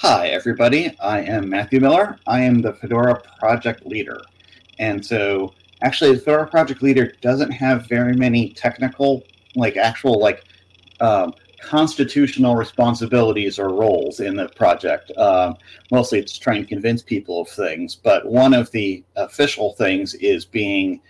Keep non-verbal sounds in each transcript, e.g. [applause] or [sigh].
Hi, everybody. I am Matthew Miller. I am the Fedora project leader. And so, actually, the Fedora project leader doesn't have very many technical, like actual, like um, constitutional responsibilities or roles in the project. Um, mostly, it's trying to convince people of things. But one of the official things is being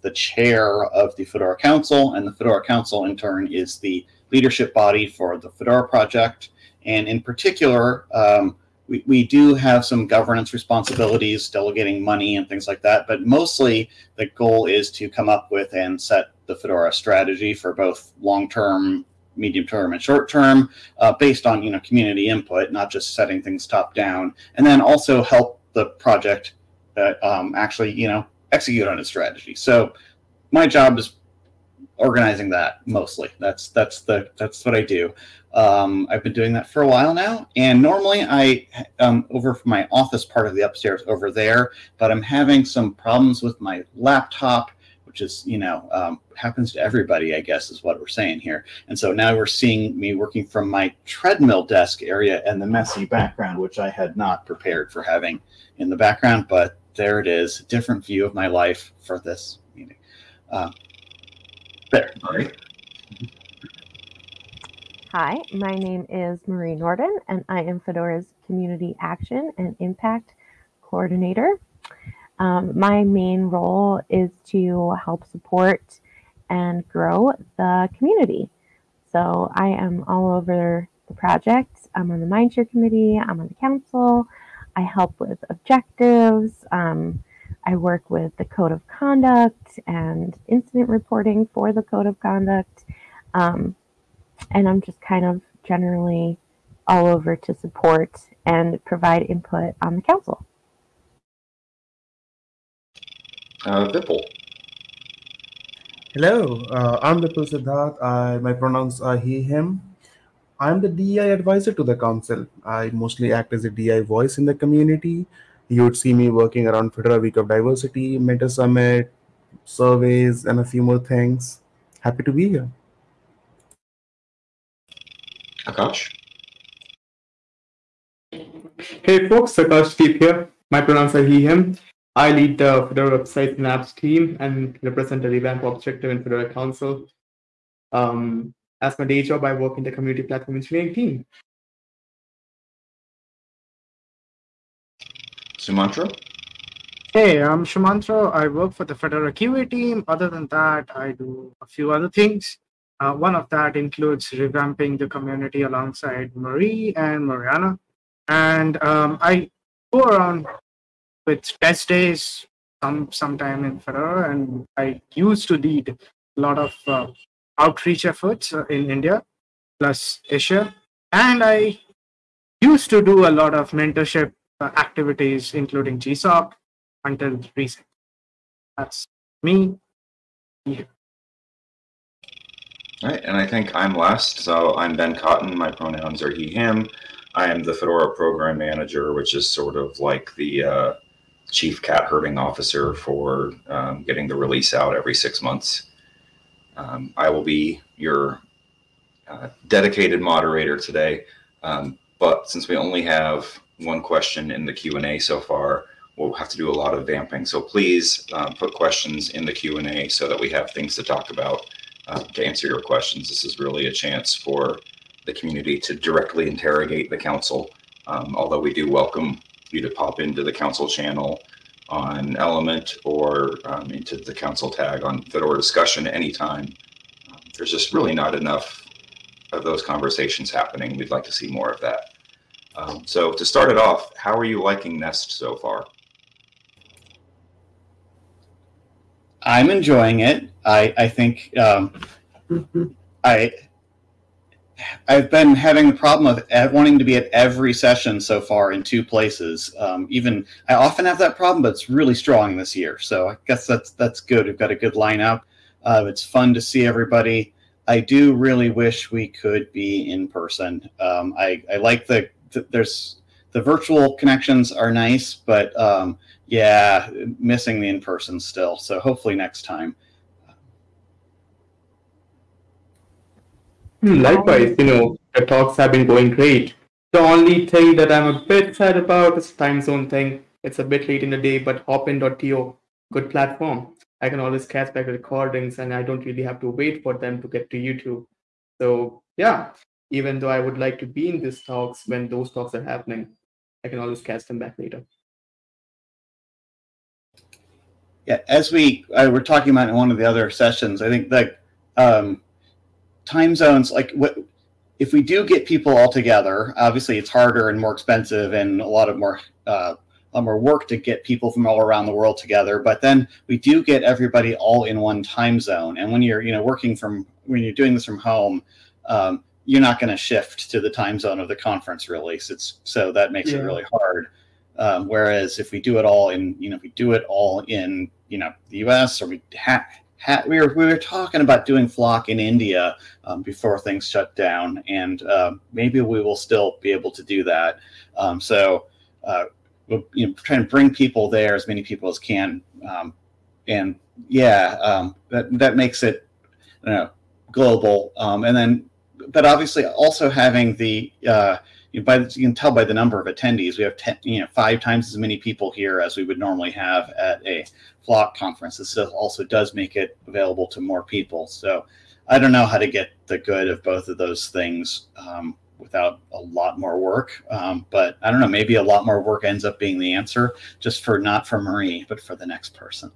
the chair of the Fedora Council, and the Fedora Council, in turn, is the leadership body for the Fedora project. And in particular, um, we, we do have some governance responsibilities, delegating money and things like that. But mostly, the goal is to come up with and set the Fedora strategy for both long-term, medium-term, and short-term, uh, based on you know community input, not just setting things top-down, and then also help the project uh, um, actually you know execute on its strategy. So my job is organizing that mostly. That's that's the that's what I do. Um, I've been doing that for a while now, and normally I um, over from my office part of the upstairs over there, but I'm having some problems with my laptop, which is you know um, happens to everybody, I guess is what we're saying here. And so now we're seeing me working from my treadmill desk area and the messy background, which I had not prepared for having in the background, but there it is, different view of my life for this meeting. Uh, there. Hi, my name is Marie Nordin, and I am Fedora's Community Action and Impact Coordinator. Um, my main role is to help support and grow the community. So I am all over the project. I'm on the Mindshare Committee, I'm on the council, I help with objectives. Um, I work with the code of conduct and incident reporting for the code of conduct. Um, and I'm just kind of generally all over to support and provide input on the council. Uh, Vipul. Hello, uh, I'm Vipul Siddharth. I, my pronouns are he, him. I'm the DI advisor to the council. I mostly act as a DI voice in the community. You would see me working around Fedora Week of Diversity, Mentor Summit, surveys, and a few more things. Happy to be here. Akash. Hey folks, Akashdeep here. My pronouns are he, him. I lead the Fedora website and apps team and represent the revamp objective in Fedora Council. Um, as my day job, I work in the community platform engineering team. Sumantro. Hey, I'm Shumantra. I work for the Fedora QA team. Other than that, I do a few other things. Uh, one of that includes revamping the community alongside Marie and Mariana. And um, I go around with test days some sometime in Fedora, and I used to lead a lot of uh, outreach efforts uh, in India plus Asia. And I used to do a lot of mentorship activities, including GSOC, until recent. That's me. Yeah. All right, and I think I'm last. So I'm Ben Cotton. My pronouns are he, him. I am the Fedora program manager, which is sort of like the uh, chief cat herding officer for um, getting the release out every six months. Um, I will be your uh, dedicated moderator today, um, but since we only have one question in the Q&A so far, we'll have to do a lot of vamping. So please uh, put questions in the Q&A so that we have things to talk about uh, to answer your questions. This is really a chance for the community to directly interrogate the council, um, although we do welcome you to pop into the council channel on Element or um, into the council tag on Fedora discussion anytime. Um, there's just really not enough of those conversations happening. We'd like to see more of that. Um, so to start it off, how are you liking Nest so far? I'm enjoying it. I I think um, I I've been having the problem of wanting to be at every session so far in two places. Um, even I often have that problem, but it's really strong this year. So I guess that's that's good. We've got a good lineup. Uh, it's fun to see everybody. I do really wish we could be in person. Um, I I like the, the, there's the virtual connections are nice, but um, yeah, missing the in person still. So hopefully next time. Hmm, likewise, you know, the talks have been going great. The only thing that I'm a bit sad about is time zone thing. It's a bit late in the day, but hopin.to, good platform. I can always catch back recordings and I don't really have to wait for them to get to YouTube. So yeah, even though I would like to be in these talks when those talks are happening, I can always catch them back later. Yeah, as we uh, were talking about in one of the other sessions, I think that um, time zones, like what, if we do get people all together, obviously it's harder and more expensive and a lot of more uh, a lot more work to get people from all around the world together. But then we do get everybody all in one time zone. And when you're you know working from when you're doing this from home, um, you're not going to shift to the time zone of the conference release. So, it's, so that makes Yeah. it really hard. Um, whereas if we do it all in, you know, if we do it all in, you know, the U.S. or we ha- ha- we were we were talking about doing flock in India um, before things shut down, and um, maybe we will still be able to do that. Um, so uh, we'll you know try and bring people there, as many people as can, um, and yeah, um, that that makes it you know global, um, and then but obviously also having the uh, you, by you can tell by the number of attendees we have ten, you know five times as many people here as we would normally have at a flock conference. This also does make it available to more people. So i don't know how to get the good of both of those things um, without a lot more work. Um, but i don't know maybe a lot more work ends up being the answer just for not for marie but for the next person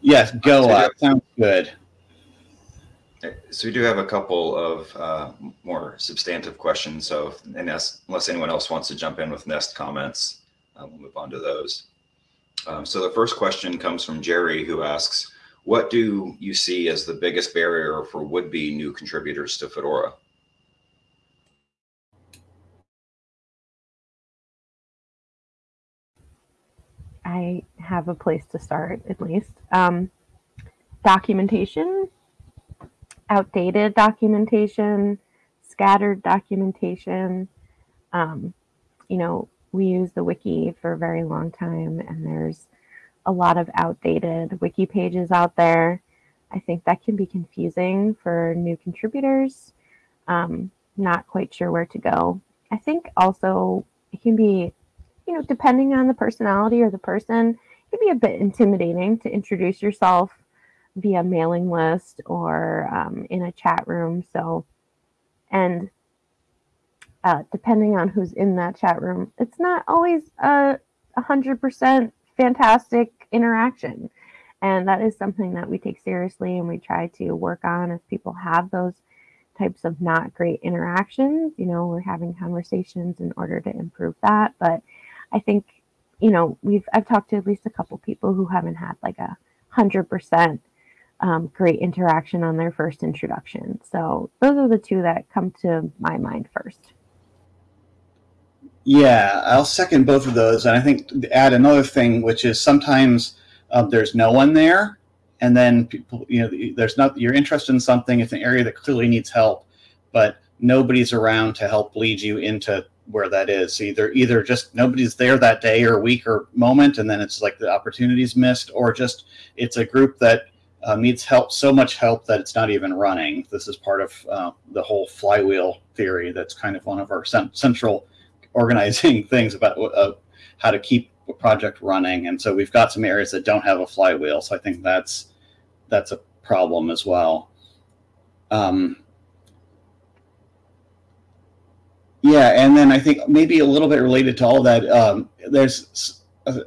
yes go So up sounds good So we do have a couple of uh, more substantive questions. So if- unless, unless anyone else wants to jump in with Nest comments, uh, we'll move on to those. Um, so the first question comes from Jerry, who asks, "What do you see as the biggest barrier for would-be new contributors to Fedora?" I have a place to start at least. Um, documentation, outdated documentation, scattered documentation. Um, you know, we use the wiki for a very long time, and there's a lot of outdated wiki pages out there. I think that can be confusing for new contributors. Um, not quite sure where to go. I think also it can be you know, depending on the personality or the person, it can be a bit intimidating to introduce yourself via mailing list or um, in a chat room. So, and uh, depending on who's in that chat room, it's not always a hundred percent fantastic interaction. And that is something that we take seriously and we try to work on if people have those types of not great interactions. You know, we're having conversations in order to improve that. But I think, you know, we've I've talked to at least a couple people who haven't had like a hundred percent um, great interaction on their first introduction. So those are the two that come to my mind first. Yeah, I'll second both of those, and I think add another thing, which is sometimes um, there's no one there, and then people, you know, there's not you're interested in something. It's an area that clearly needs help, but nobody's around to help lead you into where that is. Either either just nobody's there that day or week or moment, and then it's like the opportunity's missed, or just it's a group that uh, needs help, so much help that it's not even running. This is part of uh, the whole flywheel theory. That's kind of one of our cen- central organizing [laughs] things about uh, how to keep a project running. And so we've got some areas that don't have a flywheel. So I think that's that's a problem as well. Um, yeah, and then I think maybe a little bit related to all that, um, there's uh,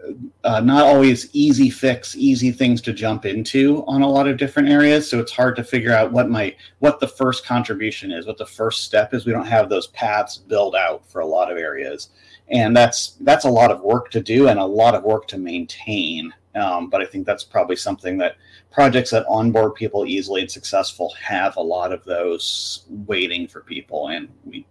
uh, not always easy fix, easy things to jump into on a lot of different areas. So it's hard to figure out what my what the first contribution is, what the first step is. We don't have those paths built out for a lot of areas, and that's that's a lot of work to do and a lot of work to maintain. Um, but I think that's probably something that projects that onboard people easily and successful have a lot of those waiting for people, and we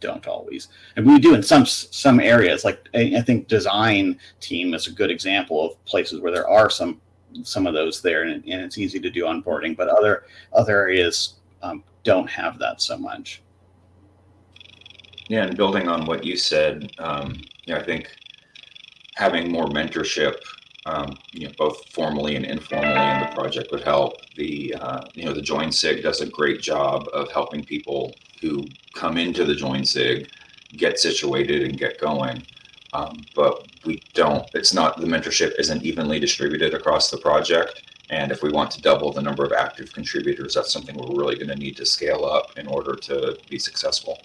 don't always. And we do in some some areas like I, think design team is a good example of places where there are some some of those there and, and it's easy to do onboarding but other other areas um, don't have that so much. Yeah, and building on what you said, um, I think having more mentorship um, you know, both formally and informally in the project would help. The uh, you know the Join Sig does a great job of helping people who come into the Join Sig get situated and get going. Um, but we don't. It's not the mentorship isn't evenly distributed across the project. And if we want to double the number of active contributors, that's something we're really going to need to scale up in order to be successful.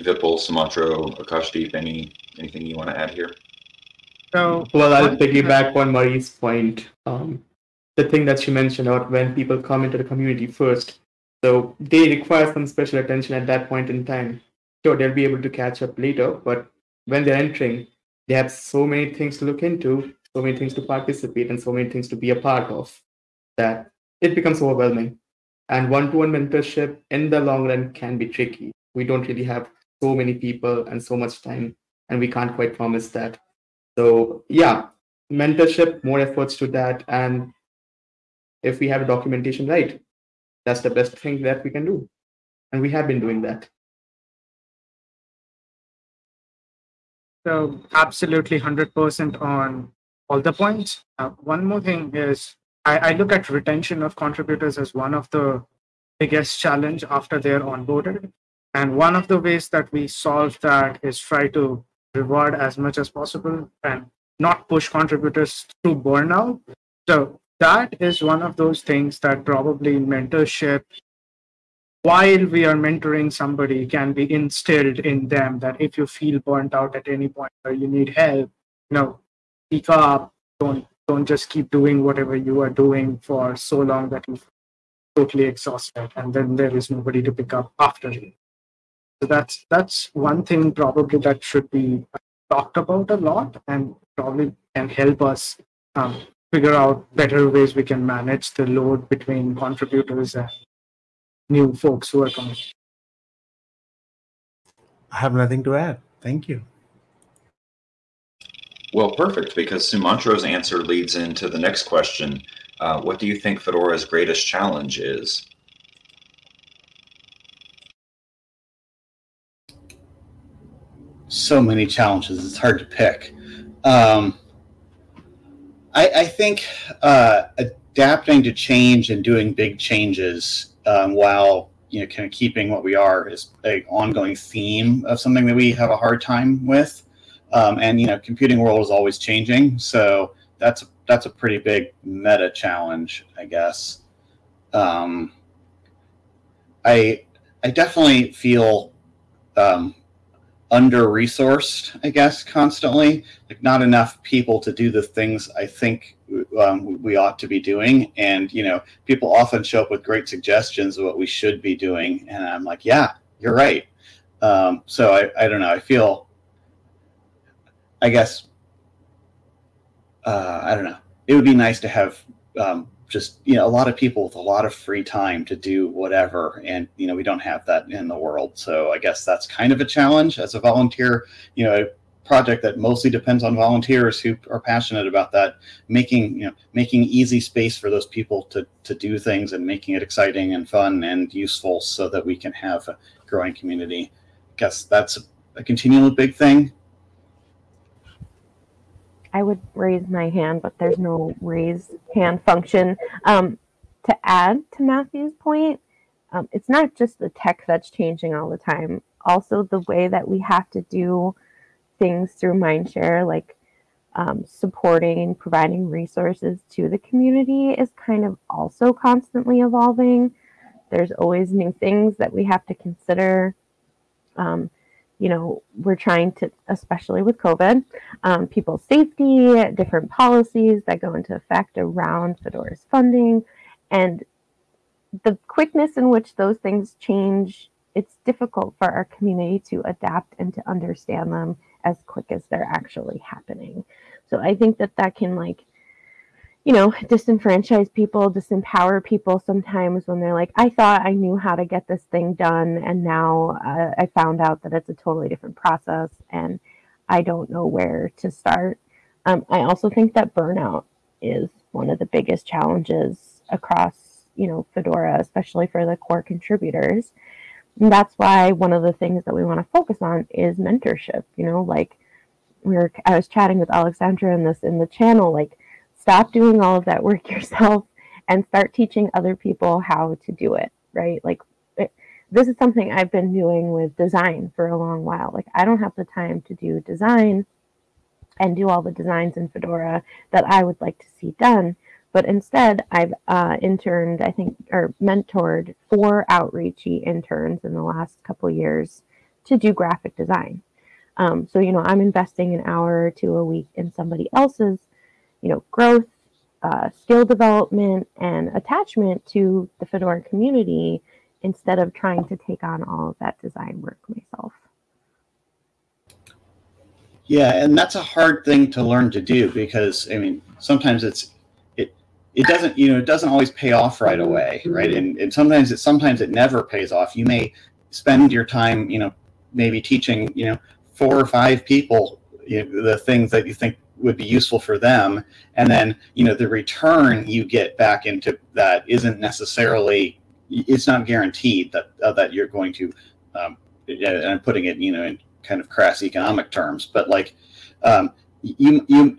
Vipul, Sumantro, Akashdeep, any anything you want to add here? So, Well, I'll piggyback on Marie's point. Um, the thing that she mentioned about when people come into the community first, so they require some special attention at that point in time. Sure, they'll be able to catch up later, but when they're entering, they have so many things to look into, so many things to participate, and so many things to be a part of that it becomes overwhelming. And one to one mentorship in the long run can be tricky. We don't really have so many people and so much time, and we can't quite promise that. So, yeah, mentorship, more efforts to that. And if we have documentation right, that's the best thing that we can do. And we have been doing that. So absolutely 100% on all the points. Uh, one more thing is I, I look at retention of contributors as one of the biggest challenge after they're onboarded. And one of the ways that we solve that is try to reward as much as possible and not push contributors to burnout. So that is one of those things that probably mentorship while we are mentoring somebody can be instilled in them that if you feel burnt out at any point or you need help you know speak up don't don't just keep doing whatever you are doing for so long that you're totally exhausted and then there is nobody to pick up after you so that's that's one thing probably that should be talked about a lot and probably can help us um, figure out better ways we can manage the load between contributors and new folks who are coming. I have nothing to add. Thank you. Well, perfect, because Sumantro's answer leads into the next question. Uh, what do you think Fedora's greatest challenge is? So many challenges. It's hard to pick. Um, I, I, think uh, adapting to change and doing big changes um, while you know kind of keeping what we are is an ongoing theme of something that we have a hard time with. Um, and you know, computing world is always changing, so that's that's a pretty big meta challenge, I guess. Um, I I definitely feel um, under resourced, I guess, constantly. Like not enough people to do the things I think um, we ought to be doing. And, you know, people often show up with great suggestions of what we should be doing. And I'm like, yeah, you're right. Um, so I, I don't know. I feel, I guess, uh, I don't know. It would be nice to have um, just you know a lot of people with a lot of free time to do whatever and you know we don't have that in the world. So i guess that's kind of a challenge as a volunteer. You know a project that mostly depends on volunteers who are passionate about that making you know making easy space for those people to to do things and making it exciting and fun and useful so that we can have a growing community. I guess that's a continual big thing I would raise my hand, but there's no raise hand function. Um, to add to Matthew's point, um, it's not just the tech that's changing all the time. Also, the way that we have to do things through Mindshare, like um, supporting and providing resources to the community, is kind of also constantly evolving. There's always new things that we have to consider. Um, you know, we're trying to, especially with COVID, um, people's safety, different policies that go into effect around Fedora's funding, and the quickness in which those things change, it's difficult for our community to adapt and to understand them as quick as they're actually happening. So I think that that can like you know, disenfranchise people, disempower people sometimes when they're like, I thought I knew how to get this thing done, and now uh, I found out that it's a totally different process and I don't know where to start. Um, I also think that burnout is one of the biggest challenges across, you know, Fedora, especially for the core contributors. And that's why one of the things that we want to focus on is mentorship. You know, like we were, I was chatting with Alexandra in this in the channel, like stop doing all of that work [laughs] yourself and start teaching other people how to do it, right? Like it, this is something I've been doing with design for a long while. Like I don't have the time to do design and do all the designs in Fedora that I would like to see done. But instead, I've uh, interned, I think, or mentored four outreachy interns in the last couple years to do graphic design. Um, so, you know, I'm investing an hour or two a week in somebody else's, you know, growth, uh, skill development, and attachment to the Fedora community instead of trying to take on all of that design work myself. Yeah, and that's a hard thing to learn to do because I mean sometimes it's it it doesn't you know it doesn't always pay off right away, right? And and sometimes it sometimes it never pays off. You may spend your time you know maybe teaching you know four or five people you know, the things that you think would be useful for them, and then you know the return you get back into that isn't necessarily it's not guaranteed that uh, that you're going to um, and I'm putting it you know in kind of crass economic terms, but like um, you you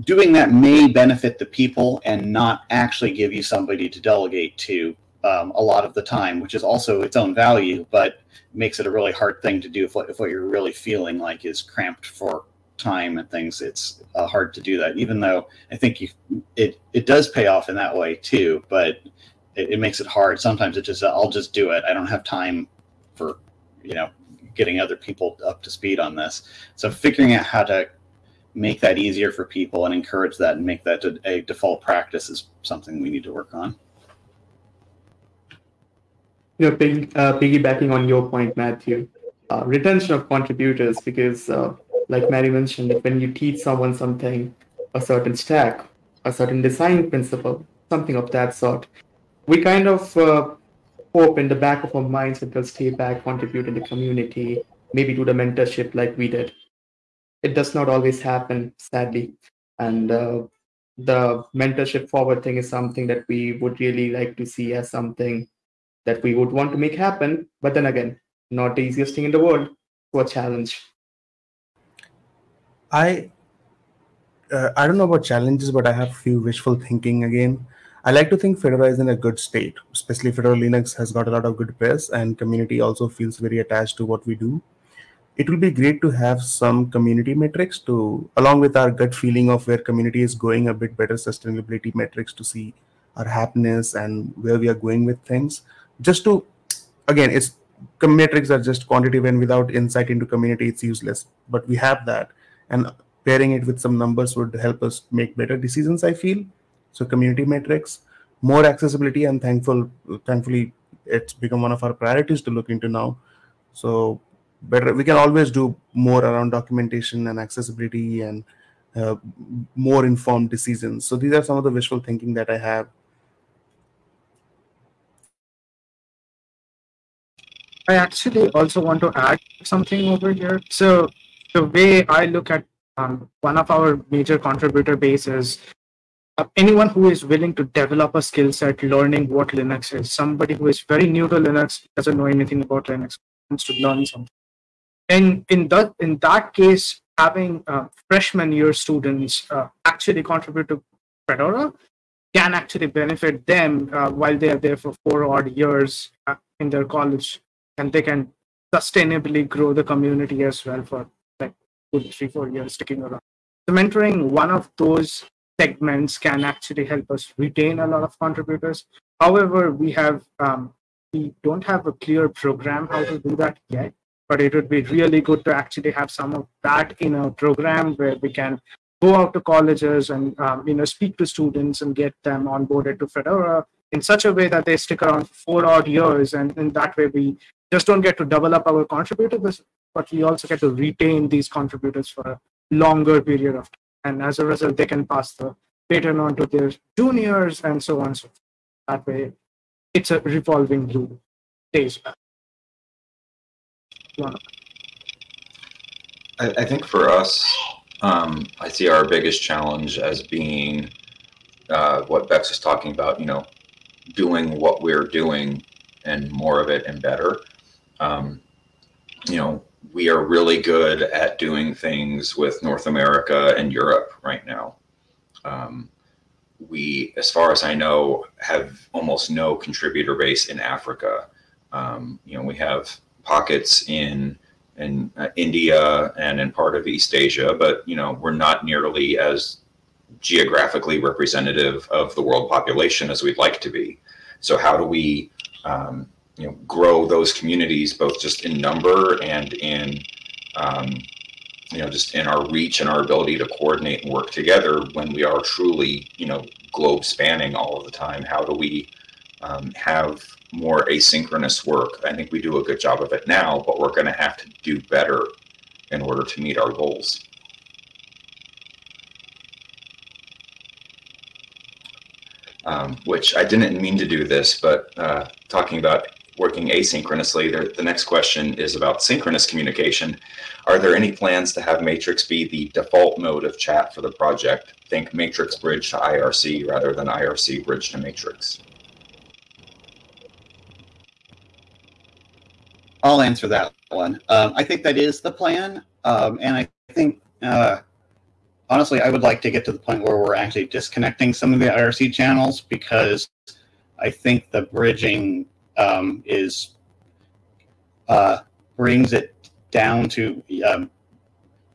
doing that may benefit the people and not actually give you somebody to delegate to um, a lot of the time, which is also its own value, but makes it a really hard thing to do if if what you're really feeling like is cramped for time and things. It's uh, hard to do that, even though I think you, it it does pay off in that way too, but it, it makes it hard. Sometimes it just I'll just do it. I don't have time for you know getting other people up to speed on this. So figuring out how to make that easier for people and encourage that and make that a default practice is something we need to work on. You know, uh, piggybacking on your point, Matthew, uh, retention of contributors, because uh, like Marie mentioned, when you teach someone something, a certain stack, a certain design principle, something of that sort, we kind of uh, hope in the back of our minds that they'll stay back, contribute in the community, maybe do the mentorship like we did. It does not always happen, sadly. And uh, the mentorship forward thing is something that we would really like to see as something that we would want to make happen. But then again, not the easiest thing in the world. a challenge. I uh, I don't know about challenges, but I have few wishful thinking again. I like to think Fedora is in a good state, especially Fedora Linux has got a lot of good press and community also feels very attached to what we do. It will be great to have some community metrics to, along with our gut feeling of where community is going, a bit better sustainability metrics to see our happiness and where we are going with things. Just to, again, it's metrics are just quantitative and without insight into community, it's useless. But we have that, and pairing it with some numbers would help us make better decisions. I feel so community metrics, more accessibility, and thankful, thankfully, it's become one of our priorities to look into now. So better, we can always do more around documentation and accessibility and uh, more informed decisions. So these are some of the visual thinking that I have. I actually also want to add something over here. So the way I look at um, one of our major contributor bases uh, anyone who is willing to develop a skill set learning what Linux is, somebody who is very new to Linux, doesn't know anything about Linux, wants to learn something. And in that, in that case, having uh, freshman year students uh, actually contribute to Fedora can actually benefit them uh, while they are there for four odd years uh, in their college, and they can sustainably grow the community as well for like four years sticking around. So mentoring one of those segments can actually help us retain a lot of contributors. However, we have um, we don't have a clear program how to do that yet. But it would be really good to actually have some of that in a program where we can go out to colleges and um, you know speak to students and get them onboarded to Fedora in such a way that they stick around for four odd years, and in that way we just don't get to double up our contributors, but we also get to retain these contributors for a longer period of time. And as a result they can pass the baton on to their juniors and so on so that way it's a revolving loop. Days back. I, I think for us um, i see our biggest challenge as being uh, what bex is talking about you know doing what we're doing and more of it and better. Um, you know, we are really good at doing things with North America and Europe right now. Um, we, as far as I know, have almost no contributor base in Africa. Um, you know, we have pockets in in uh, India and in part of East Asia, but you know, we're not nearly as geographically representative of the world population as we'd like to be. So how do we, um, you know, grow those communities both just in number and in, um, you know, just in our reach and our ability to coordinate and work together when we are truly, you know, globe spanning all of the time? How do we um, have more asynchronous work? I think we do a good job of it now, but we're going to have to do better in order to meet our goals. um, which I didn't mean to do this, but uh, talking about working asynchronously, the next question is about synchronous communication. Are there any plans to have Matrix be the default mode of chat for the project? Think Matrix bridge to IRC rather than IRC bridge to Matrix. I'll answer that one. Um, I think that is the plan, um, and I think uh, honestly, I would like to get to the point where we're actually disconnecting some of the IRC channels because I think the bridging um, is uh, brings it down to um,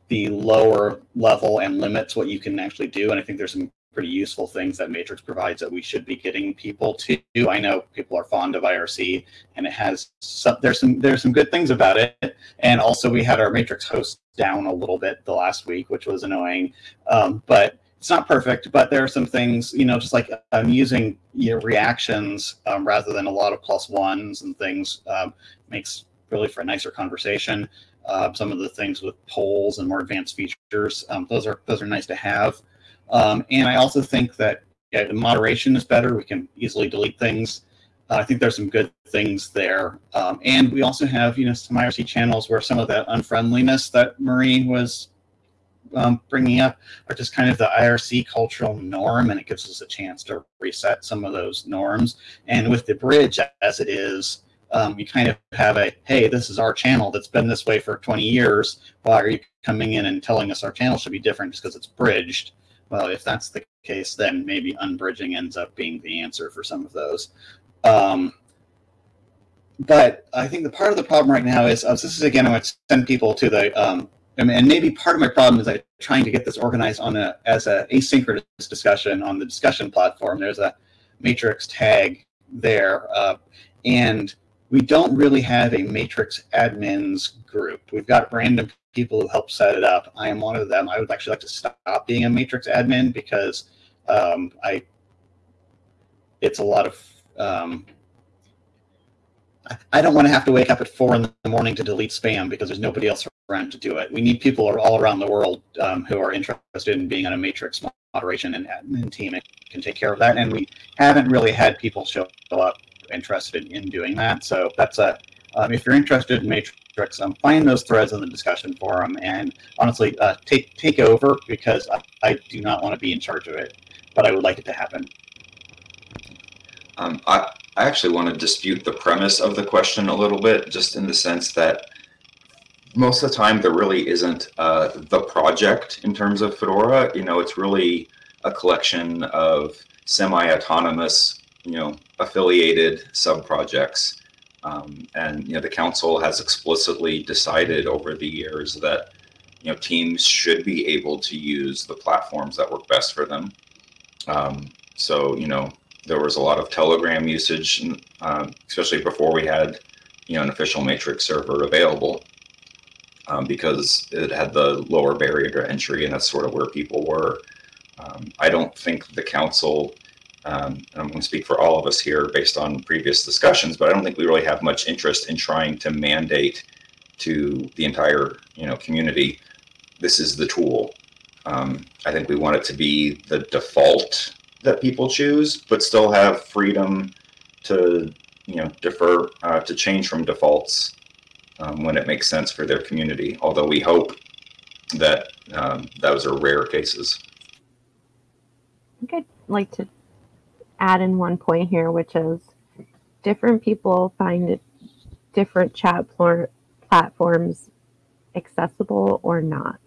the lower level and limits what you can actually do. And I think there's some pretty useful things that Matrix provides that we should be getting people to. I know people are fond of IRC, and it has some. There's some there's some good things about it, and also we had our Matrix host down a little bit the last week, which was annoying. Um, but it's not perfect, but there are some things, you know, just like I'm using you know, reactions um, rather than a lot of plus ones and things um, makes really for a nicer conversation. Uh, some of the things with polls and more advanced features, um, those are those are nice to have. Um, and I also think that yeah, the moderation is better. We can easily delete things. Uh, I think there's some good things there. Um, and we also have, you know, some IRC channels where some of that unfriendliness that Marie was um, bringing up are just kind of the IRC cultural norm, and it gives us a chance to reset some of those norms. And with the bridge as it is, um, you kind of have a, hey, this is our channel that's been this way for 20 years. Why are you coming in and telling us our channel should be different just because it's bridged? well, if that's the case, then maybe unbridging ends up being the answer for some of those. Um, but I think the part of the problem right now is uh, this is again, I would send people to the, um, and maybe part of my problem is I'm trying to get this organized on a as a asynchronous discussion on the discussion platform. There's a matrix tag there, uh, and we don't really have a matrix admins group. We've got random people who help set it up. I am one of them. I would actually like to stop being a matrix admin because um, I it's a lot of um, I don't want to have to wake up at four in the morning to delete spam because there's nobody else around to do it. We need people all around the world um, who are interested in being on a matrix moderation and admin team and can take care of that. And we haven't really had people show up interested in doing that. So that's a um, if you're interested in Matrix, um, find those threads in the discussion forum and honestly uh, take take over because I, I do not want to be in charge of it, but I would like it to happen. Um, I, I actually want to dispute the premise of the question a little bit, just in the sense that most of the time there really isn't uh, the project in terms of Fedora. You know, it's really a collection of semi-autonomous, you know, affiliated sub-projects um, and you know the council has explicitly decided over the years that you know teams should be able to use the platforms that work best for them. Um, so you know there was a lot of Telegram usage, uh, especially before we had you know an official Matrix server available, um, because it had the lower barrier to entry, and that's sort of where people were. Um, I don't think the council um, and I'm going to speak for all of us here based on previous discussions, but I don't think we really have much interest in trying to mandate to the entire you know community this is the tool. Um, I think we want it to be the default that people choose, but still have freedom to you know defer uh, to change from defaults um, when it makes sense for their community. Although we hope that um, those are rare cases. I think I'd like to add in one point here, which is different people find different chat platforms accessible or not.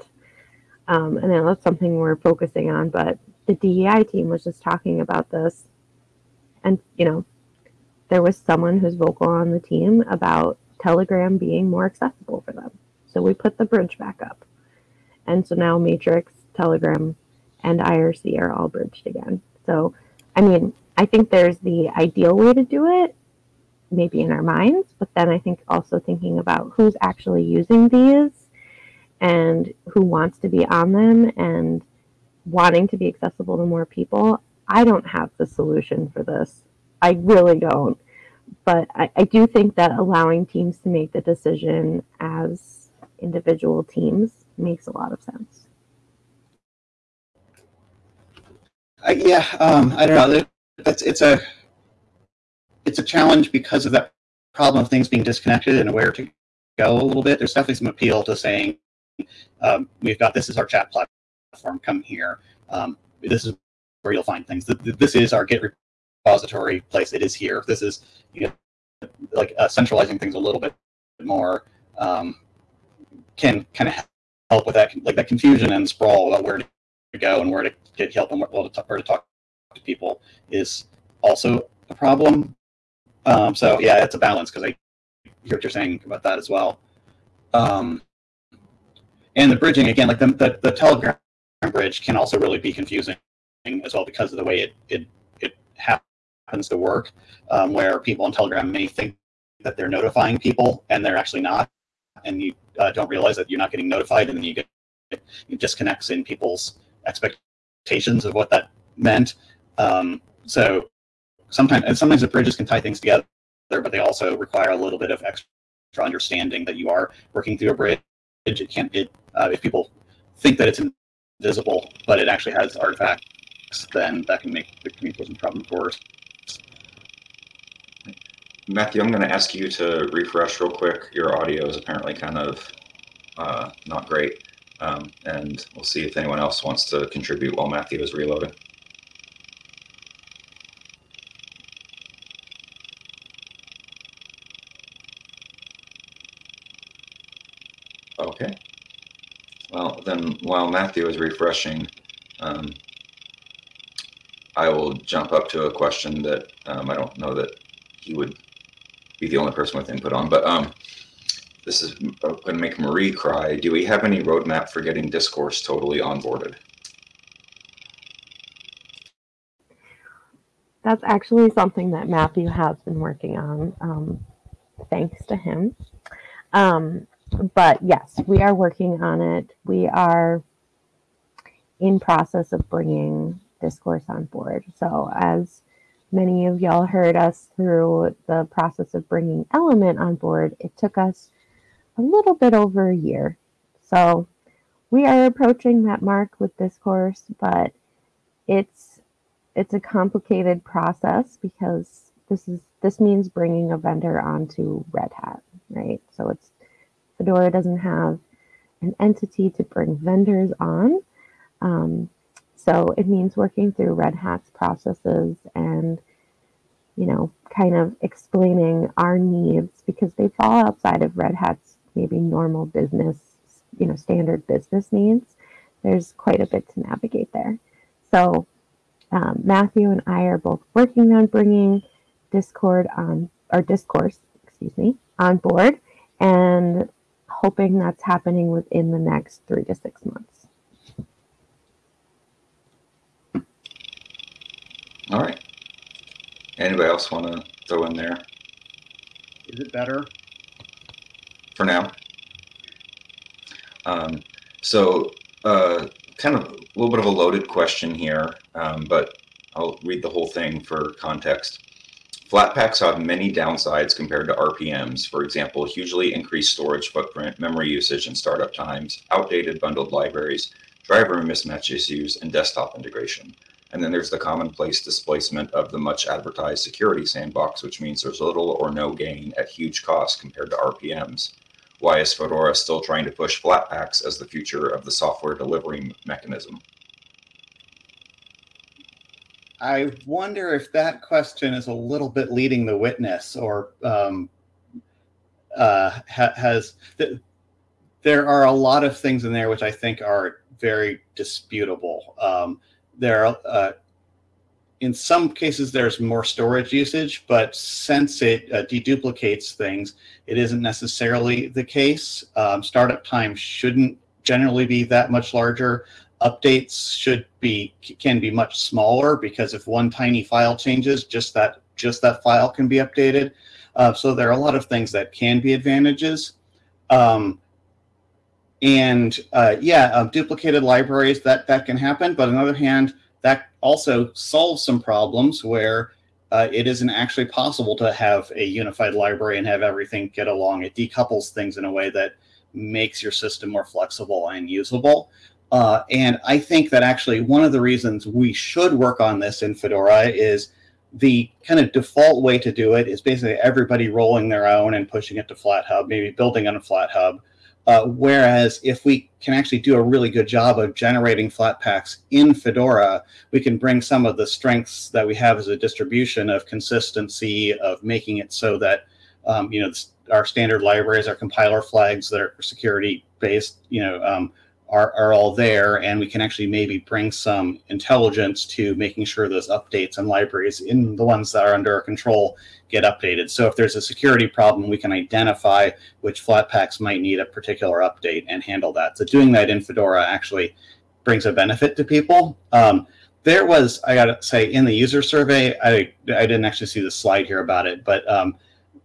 Um, and that's something we're focusing on, but the DEI team was just talking about this. And, you know, there was someone who's vocal on the team about Telegram being more accessible for them. So we put the bridge back up. And so now Matrix, Telegram, and IRC are all bridged again. So, I mean, I think there's the ideal way to do it, maybe in our minds, but then I think also thinking about who's actually using these and who wants to be on them and wanting to be accessible to more people. I don't have the solution for this. I really don't. But I, I do think that allowing teams to make the decision as individual teams makes a lot of sense. Uh, yeah, um, I don't know. It's, it's a it's a challenge because of that problem of things being disconnected and where to go a little bit. There's definitely some appeal to saying um, we've got this is our chat platform. Platform, come here. Um, this is where you'll find things. This is our Git repository place. It is here. This is you know, like uh, centralizing things a little bit more um, can kind of help with that like that confusion and sprawl about where to go and where to get help and where to, where to talk to people is also a problem. Um, so yeah, it's a balance because I hear what you're saying about that as well. Um, and the bridging again, like the, the, the Telegram bridge can also really be confusing as well because of the way it it, it happens to work, um, where people on Telegram may think that they're notifying people and they're actually not, and you uh, don't realize that you're not getting notified, and then you get it disconnects in people's expectations of what that meant. Um, so sometimes and sometimes the bridges can tie things together, but they also require a little bit of extra understanding that you are working through a bridge. It can't it uh, if people think that it's invisible, but it actually has artifacts, then that can make the communication problem worse. Matthew, I'm going to ask you to refresh real quick. Your audio is apparently kind of uh, not great. Um, and we'll see if anyone else wants to contribute while Matthew is reloading. Okay. Well, then while Matthew is refreshing, um, I will jump up to a question that um, I don't know that he would be the only person with input on, but um, this is going to make Marie cry. Do we have any roadmap for getting discourse totally onboarded? That's actually something that Matthew has been working on, um, thanks to him. Um, but yes, we are working on it. We are in process of bringing discourse on board. So as many of y'all heard us through the process of bringing element on board, it took us a little bit over a year. So we are approaching that mark with discourse, but it's it's a complicated process because this is this means bringing a vendor onto Red Hat, right? So it's Fedora doesn't have an entity to bring vendors on. Um, so it means working through Red Hat's processes and, you know, kind of explaining our needs because they fall outside of Red Hat's maybe normal business, you know, standard business needs. There's quite a bit to navigate there. So um, Matthew and I are both working on bringing Discord on, or discourse, excuse me, on board. And hoping that's happening within the next three to six months. All right. Anybody else want to throw in there? Is it better? For now. Um, so, uh, kind of a little bit of a loaded question here, um, but I'll read the whole thing for context. Flatpaks have many downsides compared to RPMs. For example, hugely increased storage footprint, memory usage and startup times, outdated bundled libraries, driver mismatch issues, and desktop integration. And then there's the commonplace displacement of the much advertised security sandbox, which means there's little or no gain at huge cost compared to RPMs. Why is Fedora still trying to push Flatpaks as the future of the software delivery mechanism? I wonder if that question is a little bit leading the witness or um, uh, ha- has. Th- there are a lot of things in there which I think are very disputable. Um, there are, uh, in some cases, there's more storage usage, but since it uh, deduplicates things, it isn't necessarily the case. Um, startup time shouldn't generally be that much larger. Updates should be can be much smaller because if one tiny file changes, just that just that file can be updated. Uh, so there are a lot of things that can be advantages. Um, and uh, yeah, uh, duplicated libraries that that can happen. But on the other hand, that also solves some problems where uh, it isn't actually possible to have a unified library and have everything get along. It decouples things in a way that makes your system more flexible and usable. Uh, and I think that actually one of the reasons we should work on this in Fedora is the kind of default way to do it is basically everybody rolling their own and pushing it to FlatHub, maybe building on a FlatHub. Uh, whereas if we can actually do a really good job of generating Flatpaks in Fedora, we can bring some of the strengths that we have as a distribution of consistency, of making it so that um, you know our standard libraries, our compiler flags that are security based, you know, um, are, are all there and we can actually maybe bring some intelligence to making sure those updates and libraries in the ones that are under our control get updated. So if there's a security problem, we can identify which Flatpaks might need a particular update and handle that. So doing that in Fedora actually brings a benefit to people. Um, there was, I gotta say, in the user survey, I, I didn't actually see the slide here about it, but um,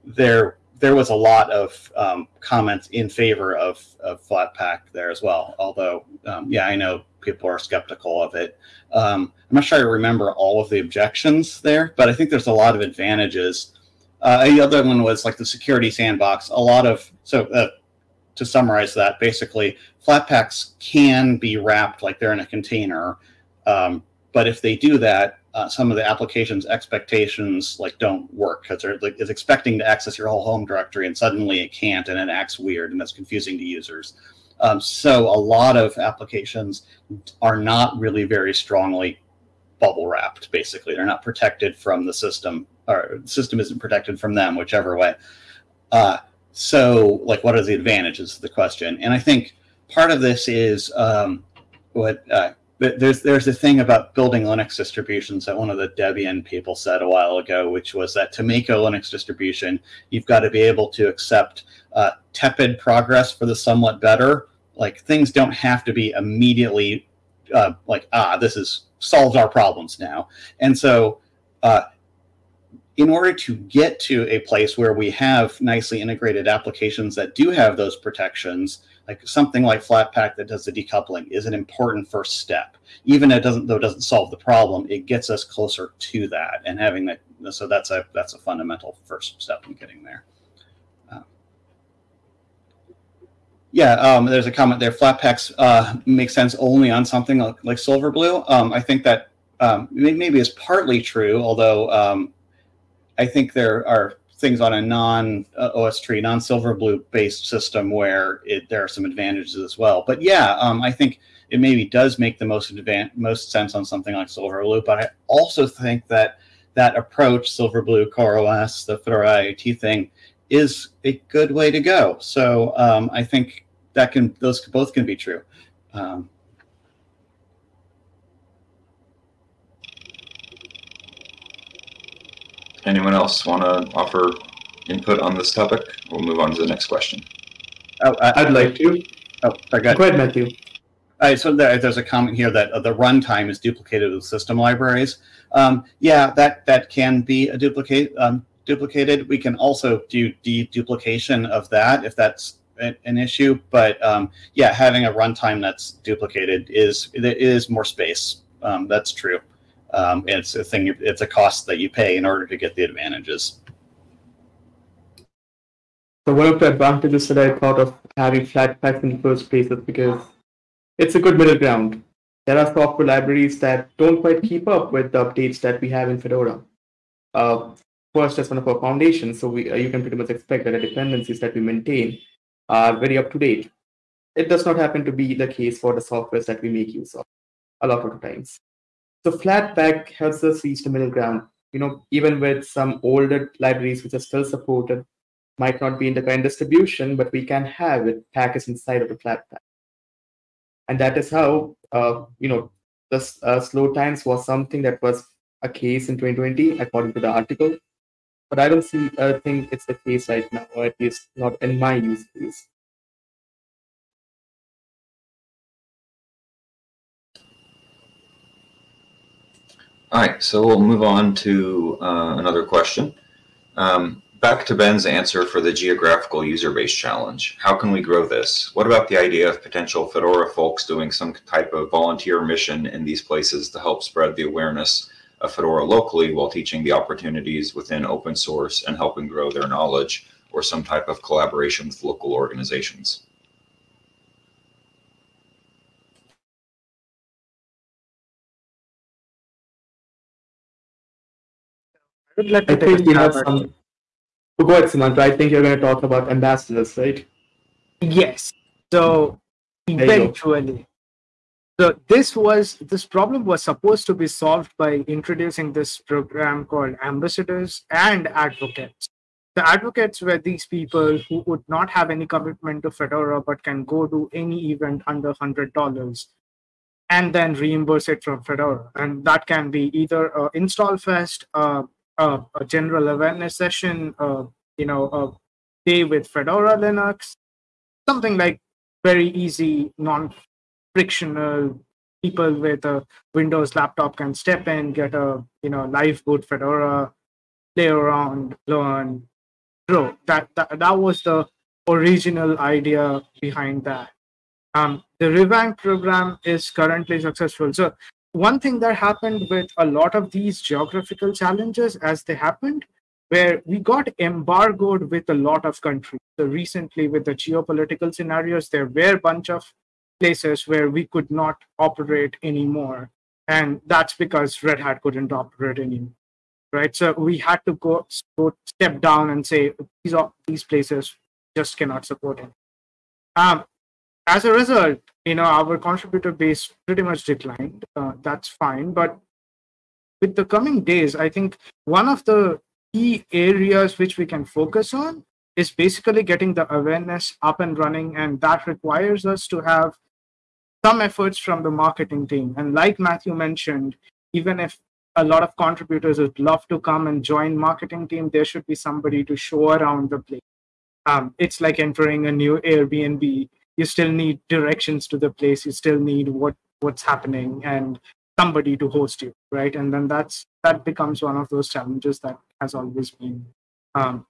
there there was a lot of um, comments in favor of, of Flatpak there as well. Although, um, yeah, I know people are skeptical of it. Um, I'm not sure I remember all of the objections there, but I think there's a lot of advantages. Uh, the other one was like the security sandbox. A lot of so uh, to summarize that, basically, Flatpaks can be wrapped like they're in a container, um, but if they do that, uh, some of the application's expectations like don't work because like it's expecting to access your whole home directory and suddenly it can't and it acts weird and that's confusing to users. Um, so a lot of applications are not really very strongly bubble wrapped. Basically, they're not protected from the system, or the system isn't protected from them, whichever way. Uh, so, like, what are the advantages? Is the question, and I think part of this is um, what uh, there's there's a thing about building Linux distributions that one of the Debian people said a while ago, which was that to make a Linux distribution, you've got to be able to accept uh, tepid progress for the somewhat better. Like things don't have to be immediately uh, like ah, this is solves our problems now. And so, uh, in order to get to a place where we have nicely integrated applications that do have those protections, like something like Flatpak that does the decoupling is an important first step. Even it doesn't though it doesn't solve the problem, it gets us closer to that and having that. So that's a that's a fundamental first step in getting there. Uh, yeah, um, there's a comment there. Flatpaks uh, make sense only on something like, like Silverblue. Um, I think that um, maybe is partly true, although um, I think there are things on a non uh, OSTree, non Silverblue based system where it, there are some advantages as well. But yeah, um, I think it maybe does make the most advan- most sense on something like Silverblue. But I also think that that approach, Silverblue, CoreOS, the Fedora IoT thing, is a good way to go. So um, I think that can those both can be true. Um, Anyone else want to offer input on this topic? We'll move on to the next question. Oh, I, would like to. Oh, sorry, go ahead. Go ahead, Matthew. All right, so there, there's a comment here that uh, the runtime is duplicated with system libraries. Um, yeah, that that can be a duplicate um, duplicated. We can also do deduplication of that if that's an issue. But um, yeah, having a runtime that's duplicated is it is more space. Um, that's true. Um, it's a thing. It's a cost that you pay in order to get the advantages. So one of the advantages that I thought of having Flatpaks in the first place is because it's a good middle ground. There are software libraries that don't quite keep up with the updates that we have in Fedora. Uh, first, as one of our foundations, so we, uh, you can pretty much expect that the dependencies that we maintain are very up to date. It does not happen to be the case for the softwares that we make use of a lot of the times. So Flatpak helps us reach the middle ground. You know, even with some older libraries which are still supported, might not be in the current distribution, but we can have it packaged inside of the Flatpak. And that is how, uh, you know, the uh, slow times was something that was a case in 2020, according to the article. But I don't see, I think it's the case right now, or at least not in my use case. All right, so we'll move on to uh, another question. Um, back to Ben's answer for the geographical user base challenge. How can we grow this? What about the idea of potential Fedora folks doing some type of volunteer mission in these places to help spread the awareness of Fedora locally while teaching the opportunities within open source and helping grow their knowledge or some type of collaboration with local organizations? Would like I think you have some. Go ahead, Sumantro. I think you're going to talk about ambassadors, right? Yes. So eventually, so this was this problem was supposed to be solved by introducing this program called ambassadors and advocates. The advocates were these people who would not have any commitment to Fedora but can go to any event under hundred dollars and then reimburse it from Fedora. And that can be either a install fest, uh, uh, a general awareness session, uh, you know, a day with Fedora Linux, something like very easy, non-frictional. People with a Windows laptop can step in, get a you know live boot Fedora, play around, learn, grow. That that, that was the original idea behind that. Um, the revamp program is currently successful. So one thing that happened with a lot of these geographical challenges as they happened where we got embargoed with a lot of countries. So recently with the geopolitical scenarios there were a bunch of places where we could not operate anymore. And that's because red hat couldn't operate anymore right? So we had to go, go step down and say these are these places just cannot support it. Um, as a result, you know, our contributor base pretty much declined. Uh, that's fine. But with the coming days, I think one of the key areas which we can focus on is basically getting the awareness up and running. And that requires us to have some efforts from the marketing team. And like Matthew mentioned, even if a lot of contributors would love to come and join marketing team, there should be somebody to show around the place. Um, it's like entering a new Airbnb you still need directions to the place you still need what what's happening and somebody to host you right? And then that's that becomes one of those challenges that has always been um,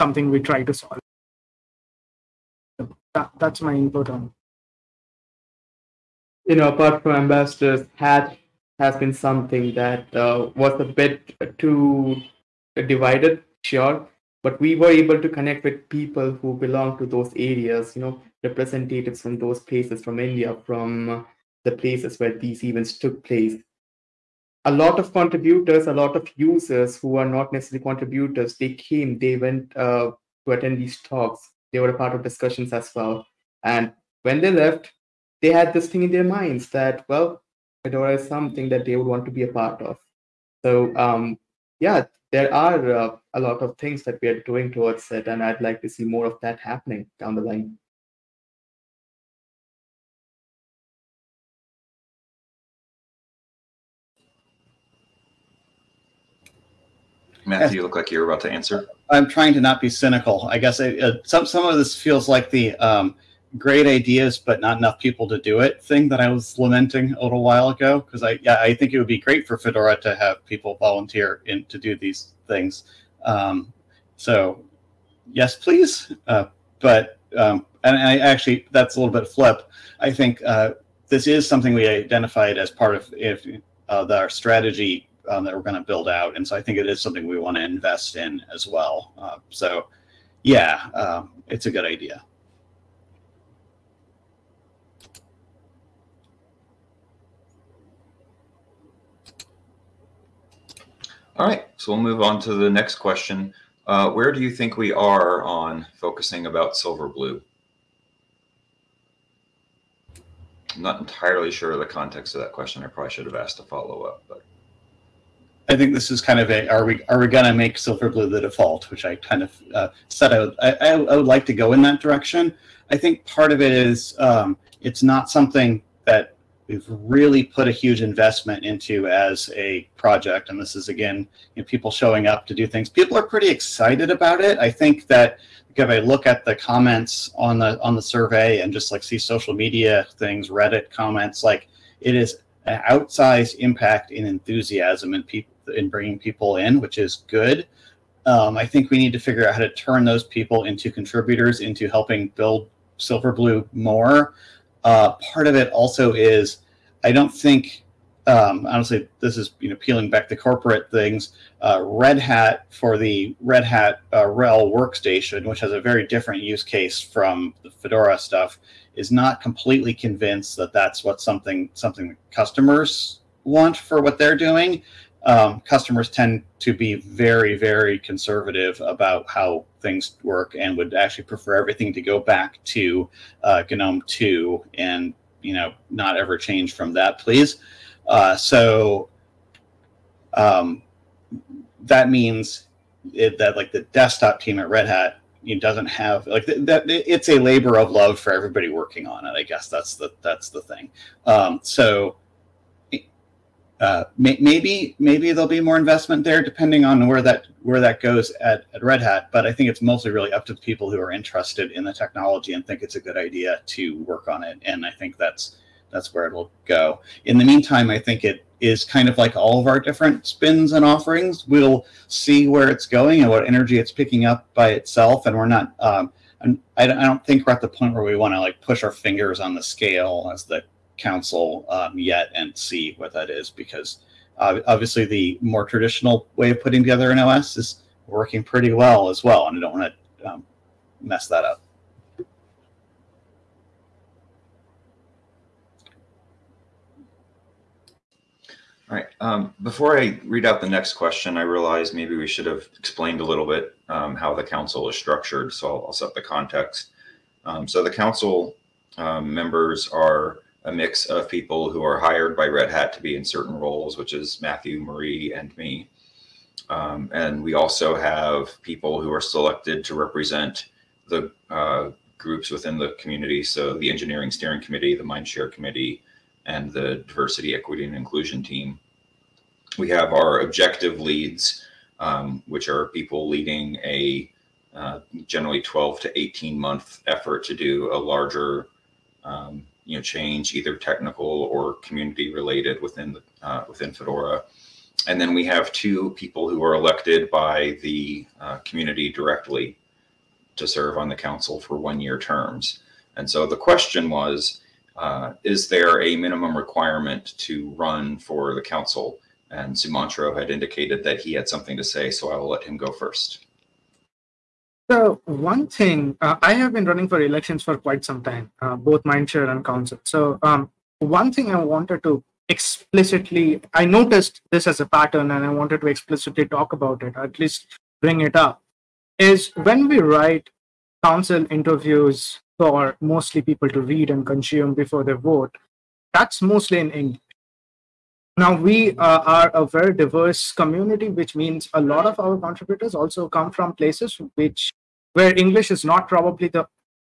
something we try to solve. That, that's my input on You know, apart from ambassadors, hat has been something that uh, was a bit too divided, sure, but we were able to connect with people who belong to those areas. You know, representatives from those places, from India, from the places where these events took place. A lot of contributors, a lot of users who are not necessarily contributors, they came, they went uh, to attend these talks. They were a part of discussions as well. And when they left, they had this thing in their minds that, well, Fedora is something that they would want to be a part of. So, um, yeah, there are uh, a lot of things that we are doing towards it, and I'd like to see more of that happening down the line. Matthew, you look like you're about to answer. I'm trying to not be cynical. I guess I, uh, some some of this feels like the um, great ideas but not enough people to do it thing that I was lamenting a little while ago. Because I yeah I think it would be great for Fedora to have people volunteer in to do these things. Um, so yes, please. Uh, but um, and I actually that's a little bit flip. I think uh, this is something we identified as part of if uh, the, our strategy um, that we're going to build out, and so I think it is something we want to invest in as well. Uh, so, yeah, um, it's a good idea. All right, so we'll move on to the next question. Uh, where do you think we are on focusing about Silverblue? I'm not entirely sure of the context of that question. I probably should have asked a follow up, but I think this is kind of a are we are we gonna make Silverblue the default, which I kind of uh, said I would, I, I would like to go in that direction. I think part of it is um, it's not something that we've really put a huge investment into as a project, and this is again you know, people showing up to do things. People are pretty excited about it. I think that if I look at the comments on the on the survey and just like see social media things, Reddit comments, like it is an outsized impact in enthusiasm and people in bringing people in, which is good. Um, I think we need to figure out how to turn those people into contributors, into helping build Silverblue more. Uh, part of it also is, I don't think, um, honestly, this is you know peeling back the corporate things. Uh, Red Hat for the Red Hat uh, RHEL workstation, which has a very different use case from the Fedora stuff, is not completely convinced that that's what something something customers want for what they're doing um, customers tend to be very, very conservative about how things work and would actually prefer everything to go back to uh, GNOME 2 and you know not ever change from that, please. Uh, so um, that means it, that like the desktop team at Red Hat it doesn't have like that it's a labor of love for everybody working on it i guess that's the that's the thing um, so uh, may, maybe maybe there'll be more investment there depending on where that where that goes at, at Red Hat. But I think it's mostly really up to people who are interested in the technology and think it's a good idea to work on it. And I think that's that's where it'll go. In the meantime, I think it is kind of like all of our different spins and offerings. We'll see where it's going and what energy it's picking up by itself. And we're not. Um, I don't think we're at the point where we want to like push our fingers on the scale as the council um, yet and see what that is because uh, obviously the more traditional way of putting together an OS is working pretty well as well, and I don't want to um, mess that up. All right. Um, before I read out the next question, I realize maybe we should have explained a little bit um, how the council is structured. So I'll, I'll set the context. Um, so the council um, members are a mix of people who are hired by Red Hat to be in certain roles, which is Matthew, Marie, and me. Um, and we also have people who are selected to represent the uh, groups within the community. So the engineering steering committee, the mindshare committee, and the diversity, equity, and inclusion team. We have our objective leads, um, which are people leading a uh, generally 12 to 18 month effort to do a larger um, you know change, either technical or community related within the, uh, within Fedora. And then we have two people who are elected by the uh, community directly to serve on the council for one-year terms. And so the question was, uh, is there a minimum requirement to run for the council? And Sumantro had indicated that he had something to say, so I will let him go first. So one thing, uh, I have been running for elections for quite some time, uh, both Mindshare and Council. So um, one thing I wanted to explicitly, I noticed this as a pattern and I wanted to explicitly talk about it, at least bring it up, is when we write council interviews for mostly people to read and consume before they vote, that's mostly in English. Now, we uh, are a very diverse community, which means a lot of our contributors also come from places which where English is not probably the,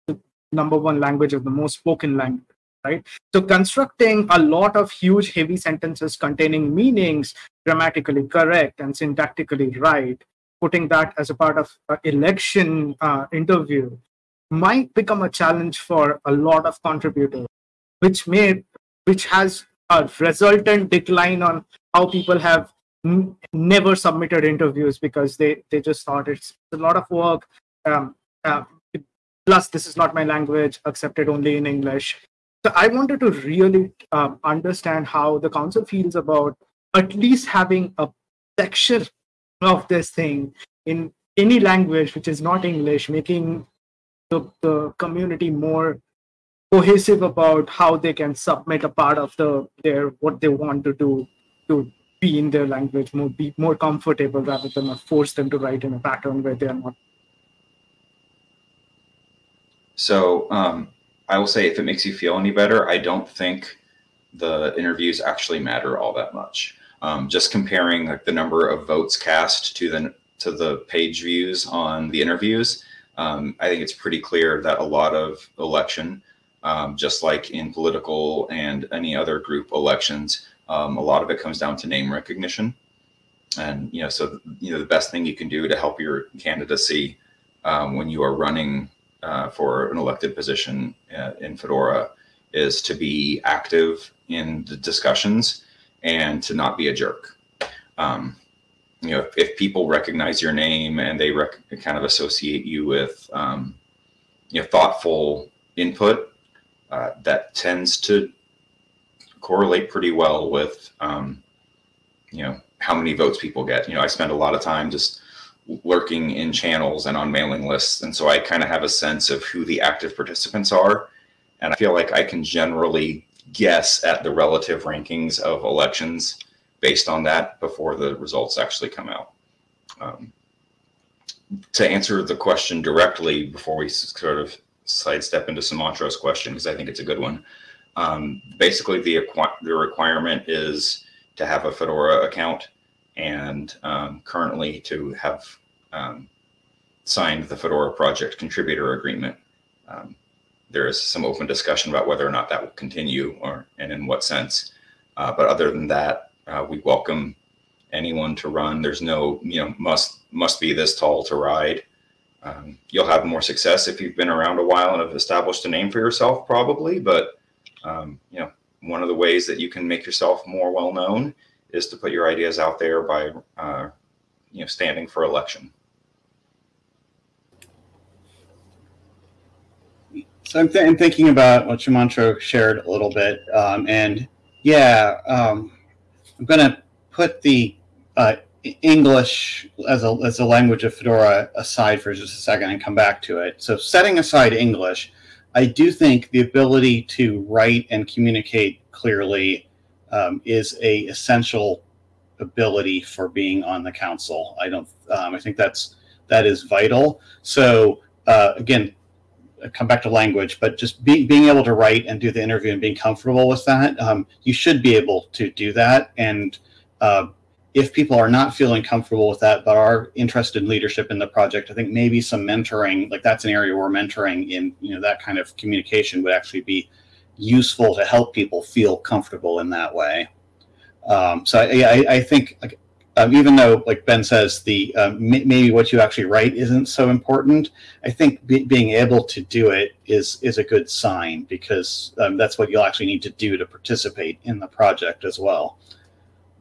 the number one language or the most spoken language right? So constructing a lot of huge, heavy sentences containing meanings grammatically correct and syntactically right, putting that as a part of election uh, interview might become a challenge for a lot of contributors, which may, which has a resultant decline on how people have never submitted interviews because they they just thought it's a lot of work um, uh, plus this is not my language accepted only in english. So i wanted to really um, understand how the council feels about at least having a section of this thing in any language which is not english making the, the community more cohesive about how they can submit a part of the their what they want to do to be in their language more be more comfortable rather than force them to write in a pattern where they are not so um, I will say, if it makes you feel any better, I don't think the interviews actually matter all that much. Um, just comparing like the number of votes cast to the to the page views on the interviews, um, I think it's pretty clear that a lot of election, um, just like in political and any other group elections, um, a lot of it comes down to name recognition. And you know, so you know, the best thing you can do to help your candidacy um, when you are running uh, for an elected position uh, in Fedora is to be active in the discussions and to not be a jerk. Um, you know, if, if, people recognize your name and they kind of associate you with, um, you know, thoughtful input, uh, that tends to correlate pretty well with, um, you know, how many votes people get. You know, I spend a lot of time just lurking in channels and on mailing lists. And so I kind of have a sense of who the active participants are. And I feel like I can generally guess at the relative rankings of elections based on that before the results actually come out. Um, to answer the question directly before we sort of sidestep into Sumantro's question, because I think it's a good one. Um, basically, the, the requirement is to have a Fedora account and um, currently to have um, signed the Fedora project contributor agreement. Um, there is some open discussion about whether or not that will continue or and in what sense. Uh, but other than that, uh, we welcome anyone to run. There's no, you know, must must be this tall to ride. Um, you'll have more success if you've been around a while and have established a name for yourself, probably. But um, you know, one of the ways that you can make yourself more well known is to put your ideas out there by, uh, you know, standing for election. So I'm, th I'm, thinking about what Sumantro shared a little bit, um, and yeah, um, I'm going to put the uh, English as a, as a language of Fedora aside for just a second and come back to it. So setting aside English, I do think the ability to write and communicate clearly um, is a essential ability for being on the council. I don't. Um, I think that's that is vital. So uh, again, come back to language, but just be, being able to write and do the interview and being comfortable with that, um, you should be able to do that. And uh, if people are not feeling comfortable with that, but are interested in leadership in the project, I think maybe some mentoring, like that's an area where mentoring in you know that kind of communication would actually be useful to help people feel comfortable in that way. Um, so yeah, I, I think like, um, even though, like Ben says, the um, maybe what you actually write isn't so important. I think be being able to do it is is a good sign because um, that's what you'll actually need to do to participate in the project as well.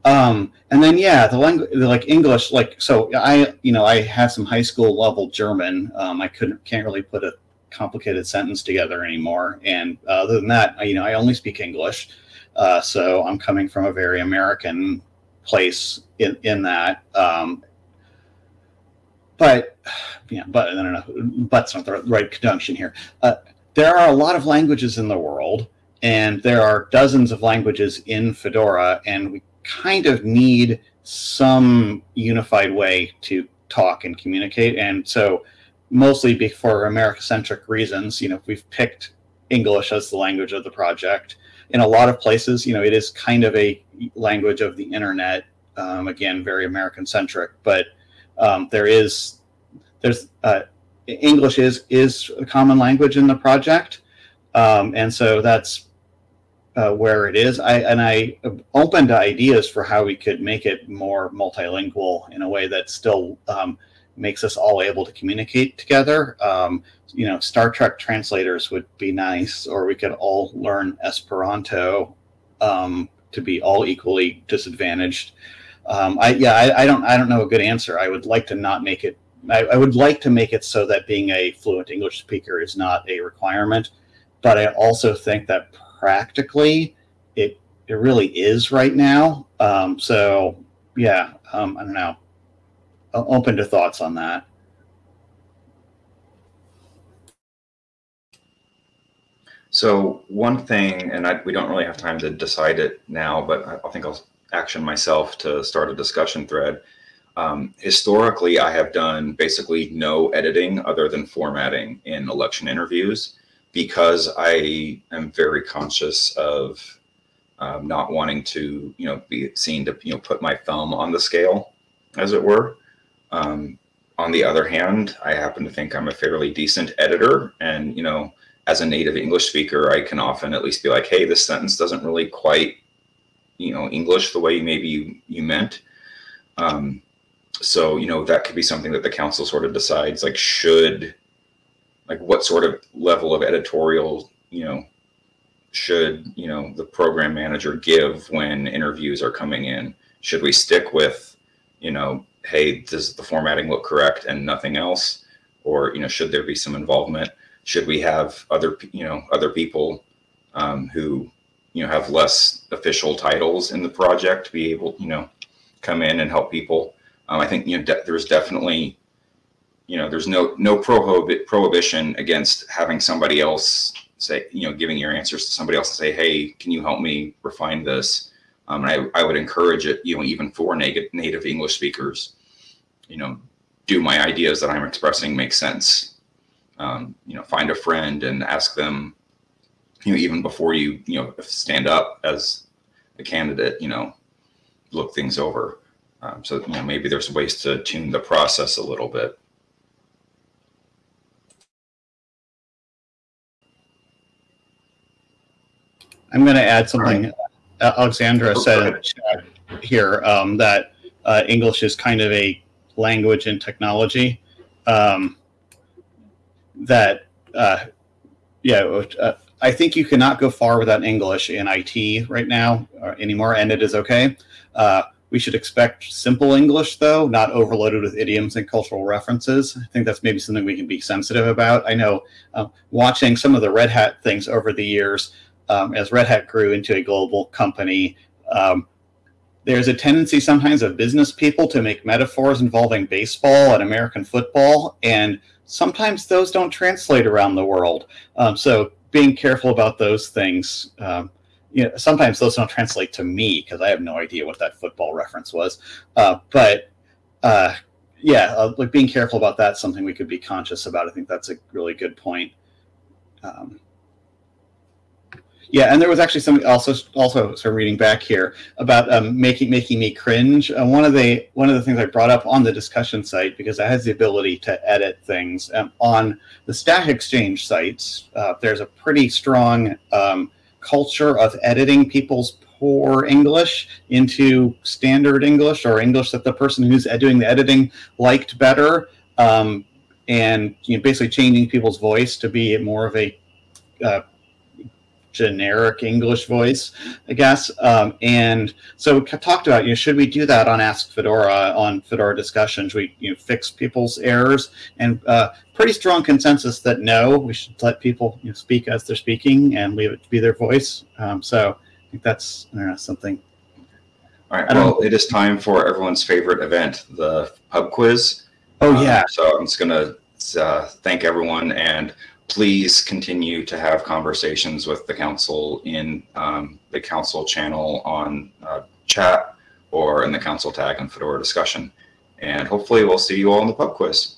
Um, and then yeah, the language, like English, like so I, you know, I have some high school level German. Um, I couldn't can't really put a complicated sentence together anymore. And uh, other than that, you know, I only speak English. Uh, so I'm coming from a very American place in, in that. Um, but yeah, but I don't know, but's not the right conjunction here. Uh, there are a lot of languages in the world, and there are dozens of languages in Fedora, and we kind of need some unified way to talk and communicate. And so mostly for America-centric reasons, you know, we've picked English as the language of the project. In a lot of places, you know, it is kind of a language of the internet. Um, again, very American-centric, but um, there is there's uh, English is is a common language in the project, um, and so that's uh, where it is. I and I opened ideas for how we could make it more multilingual in a way that still um, makes us all able to communicate together. Um, you know, Star Trek translators would be nice, or we could all learn Esperanto um, to be all equally disadvantaged. Um, I yeah, I, I, don't I don't know a good answer. I would like to not make it. I, I would like to make it so that being a fluent English speaker is not a requirement, but I also think that practically it it really is right now. Um, so yeah, um, I don't know open to thoughts on that. So one thing, and I, we don't really have time to decide it now, but I, I think I'll action myself to start a discussion thread. Um, historically, I have done basically no editing other than formatting in election interviews. because I am very conscious of um, not wanting to, you know, be seen to, you know, put my thumb on the scale, as it were. Um, on the other hand, I happen to think I'm a fairly decent editor, and you know, as a native English speaker, I can often at least be like, "Hey, this sentence doesn't really quite, you know, English the way maybe you, you meant." Um, so you know, that could be something that the council sort of decides, like, should, like, what sort of level of editorial, you know, should you know the program manager give when interviews are coming in? Should we stick with, you know, hey, does the formatting look correct and nothing else? Or, you know, should there be some involvement? Should we have other, you know, other people um, who, you know, have less official titles in the project be able, you know, come in and help people? Um, I think, you know, de there's definitely, you know, there's no, no prohibit prohibition against having somebody else say, you know, giving your answers to somebody else and say, hey, can you help me refine this? Um, and I, I would encourage it, you know, even for native, native English speakers, you know, do my ideas that I'm expressing make sense? Um, you know, find a friend and ask them, you know, even before you, you know, stand up as a candidate, you know, look things over. Um, so, you know, maybe there's ways to tune the process a little bit. I'm going to add something Alexandra oh, said in the chat here um, that uh, English is kind of a language and technology. Um, that uh, yeah, uh, I think you cannot go far without English in IT right now uh, anymore, and it is okay. Uh, we should expect simple English, though, not overloaded with idioms and cultural references. I think that's maybe something we can be sensitive about. I know uh, watching some of the Red Hat things over the years, um, as Red Hat grew into a global company, um, there's a tendency sometimes of business people to make metaphors involving baseball and American football, and sometimes those don't translate around the world. Um, so being careful about those things. Um, you know, sometimes those don't translate to me because I have no idea what that football reference was. Uh, but uh, yeah, uh, like being careful about that, something we could be conscious about. I think that's a really good point. Um, yeah, and there was actually something also also sort of reading back here about um, making making me cringe. Uh, one of the one of the things I brought up on the discussion site because it has the ability to edit things um, on the Stack Exchange sites. Uh, there's a pretty strong um, culture of editing people's poor English into standard English or English that the person who's doing the editing liked better, um, and you know, basically changing people's voice to be more of a uh, generic English voice, I guess. Um, and so we talked about, you know, should we do that on Ask Fedora on Fedora discussions? We you know fix people's errors, and uh, pretty strong consensus that no, we should let people you know, speak as they're speaking and leave it to be their voice. Um, so I think that's know, something. All right. Well, it is time for everyone's favorite event, the pub quiz. Oh yeah. Um, so I'm just gonna uh, thank everyone and please continue to have conversations with the council in um, the council channel on uh, chat or in the council tag on Fedora discussion. And hopefully we'll see you all in the pub quiz.